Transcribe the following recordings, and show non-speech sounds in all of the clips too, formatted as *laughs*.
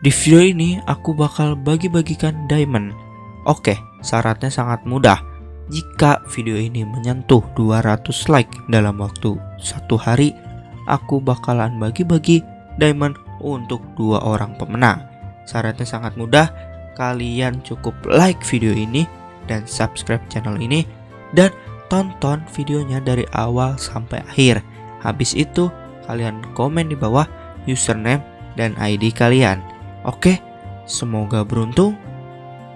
Di video ini aku bakal bagi-bagikan diamond. Oke, syaratnya sangat mudah. Jika video ini menyentuh 200 like dalam waktu satu hari, aku bakalan bagi-bagi diamond untuk dua orang pemenang. Syaratnya sangat mudah, kalian cukup like video ini dan subscribe channel ini dan tonton videonya dari awal sampai akhir. Habis itu, kalian komen di bawah username dan ID kalian. Oke, semoga beruntung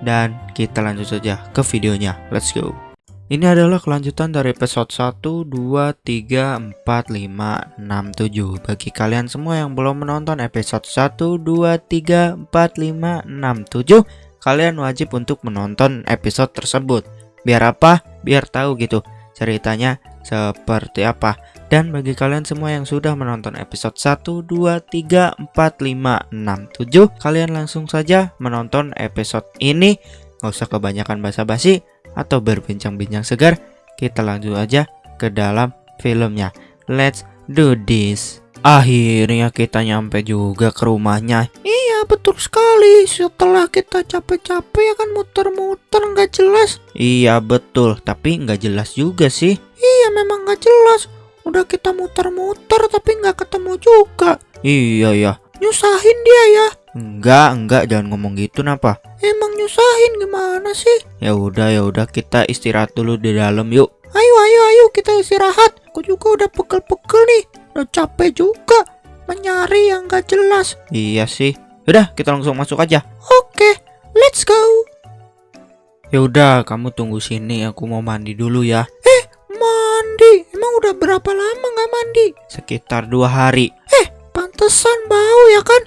dan kita lanjut saja ke videonya. Let's go. Ini adalah kelanjutan dari episode 1, 2, 3, 4, 5, 6, 7 Bagi kalian semua yang belum menonton episode 1, 2, 3, 4, 5, 6, 7 Kalian wajib untuk menonton episode tersebut Biar apa? Biar tahu gitu ceritanya seperti apa Dan bagi kalian semua yang sudah menonton episode 1, 2, 3, 4, 5, 6, 7 Kalian langsung saja menonton episode ini Gak usah kebanyakan basa-basi atau berbincang-bincang segar, kita lanjut aja ke dalam filmnya. Let's do this. Akhirnya kita nyampe juga ke rumahnya. Iya betul sekali. Setelah kita capek-capek ya kan muter-muter nggak jelas. Iya betul, tapi nggak jelas juga sih. Iya memang nggak jelas. Udah kita muter-muter tapi nggak ketemu juga. Iya ya. Nyusahin dia ya. Enggak, enggak, jangan ngomong gitu napa? Emang nyusahin gimana sih? Ya udah, ya udah kita istirahat dulu di dalam yuk. Ayo, ayo, ayo kita istirahat. Aku juga udah pegel-pegel nih. Udah capek juga mencari yang gak jelas. Iya sih. Udah, kita langsung masuk aja. Oke, let's go. Ya udah, kamu tunggu sini. Aku mau mandi dulu ya. Eh, udah berapa lama nggak mandi? Sekitar dua hari. Eh, pantesan bau ya kan?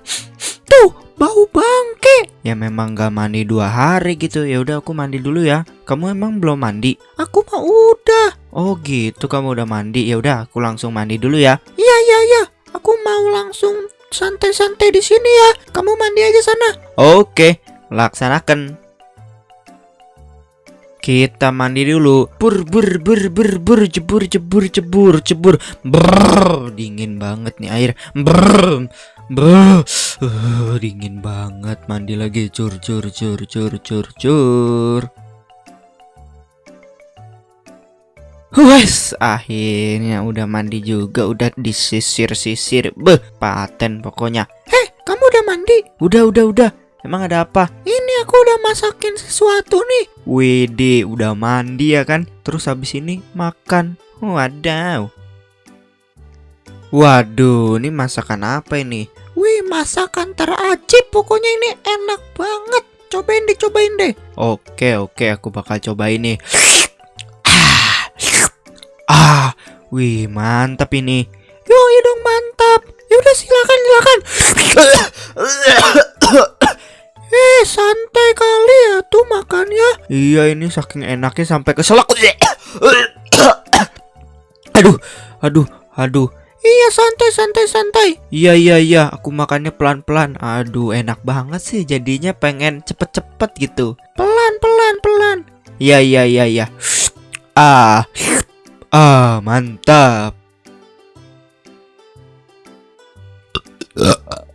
Tuh, bau bangke. Ya memang gak mandi dua hari gitu. Ya udah aku mandi dulu ya. Kamu emang belum mandi? Aku mah udah. Oh gitu, kamu udah mandi. Ya udah, aku langsung mandi dulu ya. Iya iya iya. Aku mau langsung santai-santai di sini ya. Kamu mandi aja sana. Oke, laksanakan. Kita mandi dulu. Bur bur bur bur bur jebur jebur jebur jebur. Brrr, dingin banget nih air. Brrr. Brrr. Uh, dingin banget mandi lagi cur cur cur cur cur cur. Wes, akhirnya udah mandi juga, udah disisir-sisir. Beh, paten pokoknya. Heh, kamu udah mandi? Udah, udah, udah. Emang ada apa? Ini aku udah masakin sesuatu nih. Wede, udah mandi ya kan? Terus habis ini makan. Wadaw. Waduh, ini masakan apa ini? Wih, masakan terajib. Pokoknya ini enak banget. Cobain deh, cobain deh. Oke, oke, aku bakal coba ini. Ah, wih, mantap ini. Yo, dong mantap. Ya udah silakan, silakan. Iya, ini saking enaknya sampai keselak. aduh, aduh, aduh. Iya santai santai santai. Iya iya iya aku makannya pelan-pelan. Aduh enak banget sih jadinya pengen cepet-cepet gitu. Pelan pelan pelan. Iya iya iya iya. Ah Ah mantap.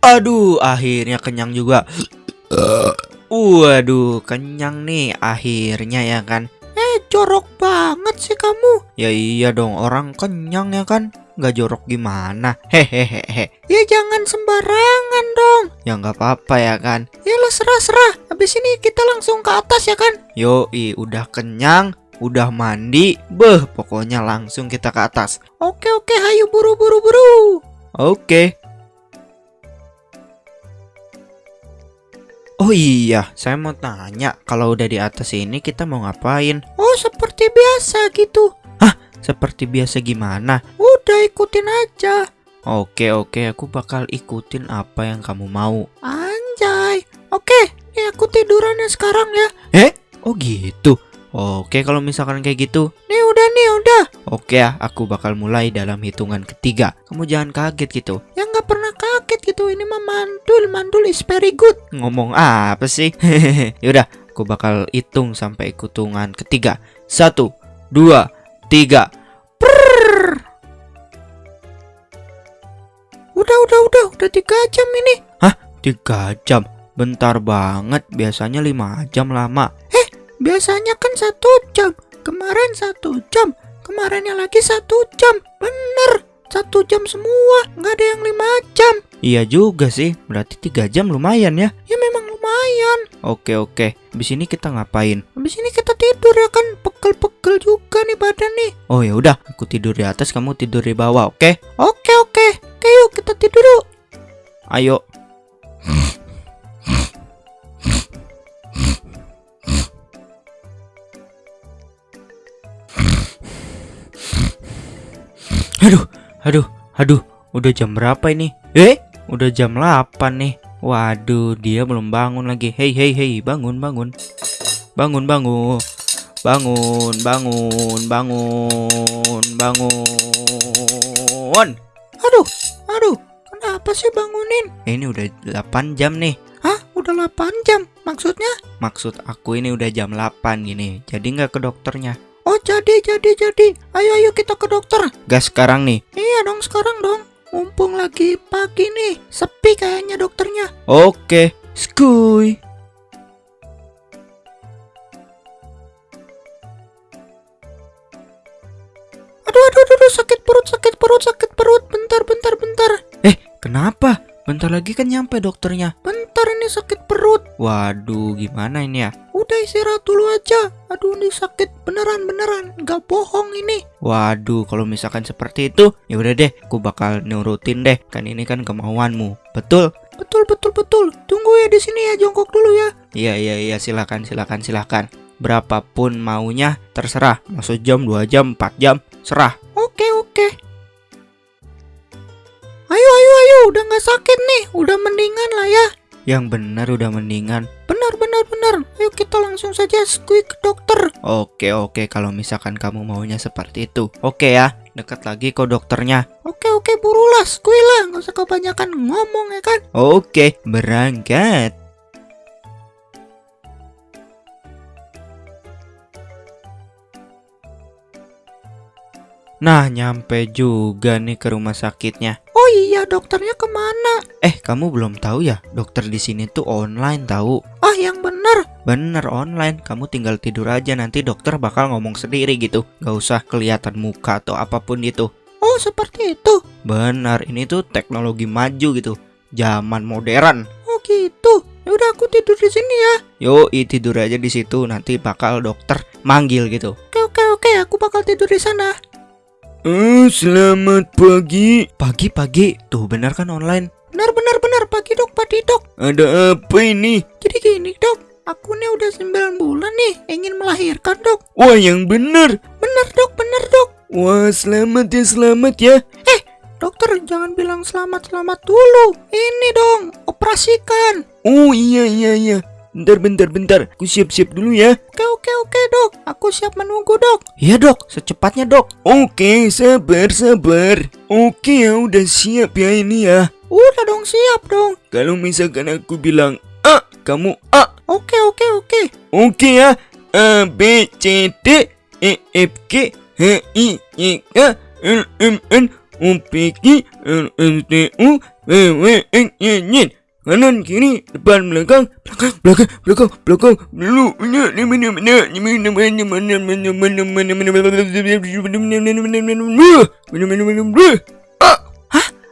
Aduh akhirnya kenyang juga Waduh kenyang nih akhirnya ya kan. Eh jorok banget sih kamu. Ya iya dong orang kenyang ya kan. Nggak jorok gimana? Hehehe ya jangan sembarangan dong. Ya nggak apa-apa ya kan. Ya lo serah-serah habis ini kita langsung ke atas ya kan. Yoi udah kenyang udah mandi. Beh pokoknya langsung kita ke atas. Oke oke hayu buru buru buru. Oke Oh iya, saya mau tanya, kalau udah di atas ini kita mau ngapain? Oh, seperti biasa gitu. Hah, seperti biasa gimana? Udah ikutin aja. Oke oke aku bakal ikutin apa yang kamu mau. Anjay. Oke, nih aku tidurannya sekarang ya. Eh? Oh gitu. Oke kalau misalkan kayak gitu. Nih udah nih udah. Oke ya, aku bakal mulai dalam hitungan ketiga. Kamu jangan kaget gitu. Ya nggak pernah kaget gitu. Ini mah mandul, mandul is very good. Ngomong apa sih? *laughs* Yaudah, aku bakal hitung sampai hitungan ketiga. Satu, dua, tiga. Udah, udah, udah, udah tiga jam ini. Hah? Tiga jam? Bentar banget, biasanya 5 jam lama. Biasanya kan satu jam. Kemarin satu jam. Kemarinnya lagi satu jam. Bener. Satu jam semua. Nggak ada yang lima jam. Iya juga sih, berarti 3 jam lumayan ya. Ya memang lumayan. Oke oke, habis ini kita ngapain? Habis ini kita tidur ya kan. Pegel-pegel juga nih badan nih. Oh ya udah, aku tidur di atas, kamu tidur di bawah, oke? Oke oke. Oke yuk kita tidur yuk. Ayo. Aduh, aduh, aduh, udah jam berapa ini? Eh, udah jam 8 nih. Waduh, dia belum bangun lagi. Hei, hei, hei, bangun, bangun. Bangun, bangun. Bangun, bangun, bangun, bangun. Aduh, aduh. Kenapa sih bangunin? Ini udah 8 jam nih. Hah? Udah 8 jam. Maksudnya? Maksud aku ini udah jam 8 gini. Jadi nggak ke dokternya. Oh jadi jadi jadi. Ayo ayo kita ke dokter. Gas sekarang nih. Iya dong sekarang dong. Mumpung lagi pagi nih. Sepi kayaknya dokternya. Oke, skuy. Aduh aduh aduh, sakit perut sakit perut sakit perut. Bentar bentar bentar. Kenapa? Bentar lagi kan nyampe dokternya. Bentar ini sakit perut. Waduh, gimana ini ya? Udah istirahat dulu aja. Aduh ini sakit beneran beneran. Nggak bohong ini. Waduh, kalau misalkan seperti itu, ya udah deh, aku bakal nurutin deh. Kan ini kan kemauanmu. Betul? Betul betul betul. Tunggu ya di sini ya jongkok dulu ya. Iya, iya, iya, silakan, silakan, silakan. Berapapun maunya, terserah. Mau sejam, dua jam, empat jam, serah. Oke oke. Ayo ayo ayo. Udah nggak sakit nih. Udah mendingan lah ya. Yang benar udah mendingan. Benar benar benar. Ayo kita langsung saja skui ke dokter. Oke, oke, kalau misalkan kamu maunya seperti itu. Oke ya, dekat lagi kok dokternya. Oke oke burulah skui lah. Nggak usah kebanyakan ngomong ya kan. Oke, berangkat. Nah, nyampe juga nih ke rumah sakitnya. Oh iya dokternya ke mana? Eh, kamu belum tahu ya? Dokter di sini tuh online tahu. Ah yang bener. Bener online, kamu tinggal tidur aja nanti dokter bakal ngomong sendiri gitu. Gak usah kelihatan muka atau apa pun itu. Oh seperti itu. Bener, ini tuh teknologi maju gitu. Zaman modern. Oh gitu. Ya udah aku tidur di sini ya. Yo, tidur aja di situ nanti bakal dokter manggil gitu. Oke oke oke. Aku bakal tidur di sana. Eh, selamat pagi. Pagi-pagi, tuh bener kan online? Benar benar benar pagi dok pagi dok. Ada apa ini? Jadi gini dok. Aku nih udah 9 bulan nih ingin melahirkan dok. Wah, yang benar. Bener dok bener dok. Wah, selamat ya, selamat ya. Dokter jangan bilang selamat selamat dulu. Ini dong operasikan. Oh, iya, iya, iya. Bentar, bentar, bentar. Aku siap-siap dulu ya. Oke oke oke dok. Aku siap menunggu dok. Iya dok, secepatnya dok. Oke, sabar, sabar. Oke, ya udah siap ya ini ya. Udah dong siap dong. Kalau misalkan aku bilang A, kamu A. Oke oke oke. Oke ya. A, B, C, D, E, F, G, H, I, J, K, L, M, N, O, P, Q, R, S, T, U, V, W, X, Y, Z. Kanan, kiri, depan, belakang, belakang, belakang, belakang, belakang, dulu, mana, mana, mana, mana, mana, mana, mana, mana, mana, mana, mana, mana, mana,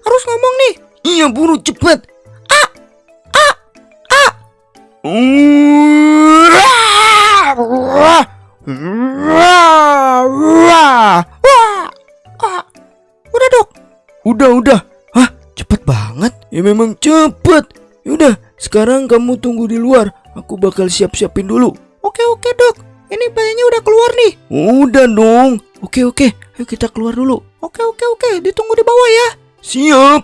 Harus ngomong nih. Iya, buru cepat. A, A, A. Wah. Ah. Udah dok. Udah, udah. Cepet banget. Ya memang cepet. Yaudah, sekarang kamu tunggu di luar. Aku bakal siap-siapin dulu. Oke oke dok. Ini bayinya udah keluar nih. Udah dong. Oke oke, ayo kita keluar dulu. Oke oke oke. Ditunggu di bawah ya. Siap.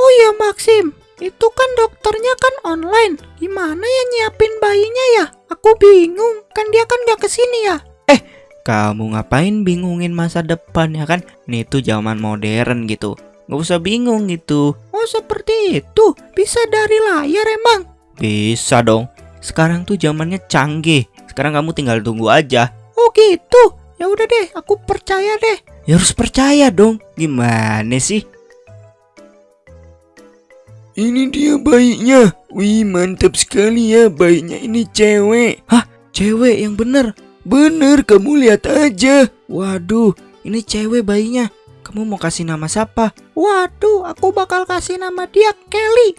Oh iya Maxim. Itu kan dokternya kan online. Gimana ya nyiapin bayinya ya? Aku bingung. Kan dia kan gak ke sini ya. Kamu ngapain bingungin masa depan ya kan? Ini tuh zaman modern gitu. Gak usah bingung gitu. Oh seperti itu. Bisa dari layar emang. Bisa dong. Sekarang tuh zamannya canggih. Sekarang kamu tinggal tunggu aja. Oh gitu. Ya udah deh. Aku percaya deh. Ya harus percaya dong. Gimana sih? Ini dia bayinya. Wih, mantap sekali ya bayinya ini cewek. Cewek yang bener. Bener, kamu lihat aja. Waduh, ini cewek bayinya. Kamu mau kasih nama siapa? Waduh, aku bakal kasih nama dia Kelly.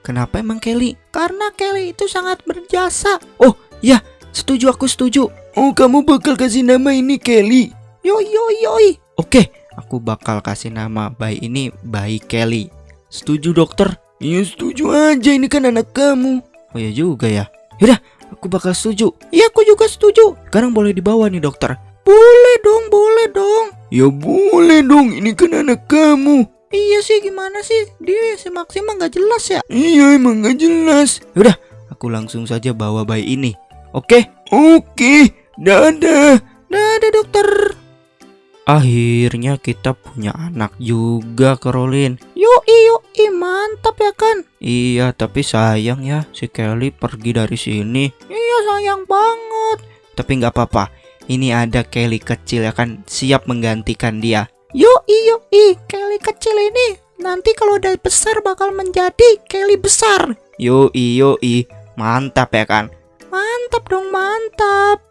Kenapa emang Kelly? Karena Kelly itu sangat berjasa. Setuju aku setuju. Oh, kamu bakal kasih nama ini Kelly. Yoi yoi yoi. Oke, aku bakal kasih nama bayi ini bayi Kelly. Setuju dokter? Ya setuju aja, ini kan anak kamu. Oh ya juga ya. Yaudah, aku bakal setuju. Iya, aku juga setuju. Sekarang boleh dibawa nih dokter. Boleh dong, boleh dong. Ya boleh dong, ini kan anak kamu. Iya sih, gimana sih? Dia si Maxima nggak jelas ya. Iya, emang gak jelas. Aku langsung saja bawa bayi ini. Oke, Oke, dadah. Dadah dokter. Akhirnya kita punya anak juga Caroline. Yoi yoi, mantap ya kan? Iya, tapi sayang ya si Kelly pergi dari sini. Iya sayang banget. Tapi nggak apa-apa. Ini ada Kelly kecil ya kan siap menggantikan dia. Yoi yoi, Kelly kecil ini nanti kalau udah besar bakal menjadi Kelly besar. Yoi yoi, mantap ya kan. Mantap dong, mantap.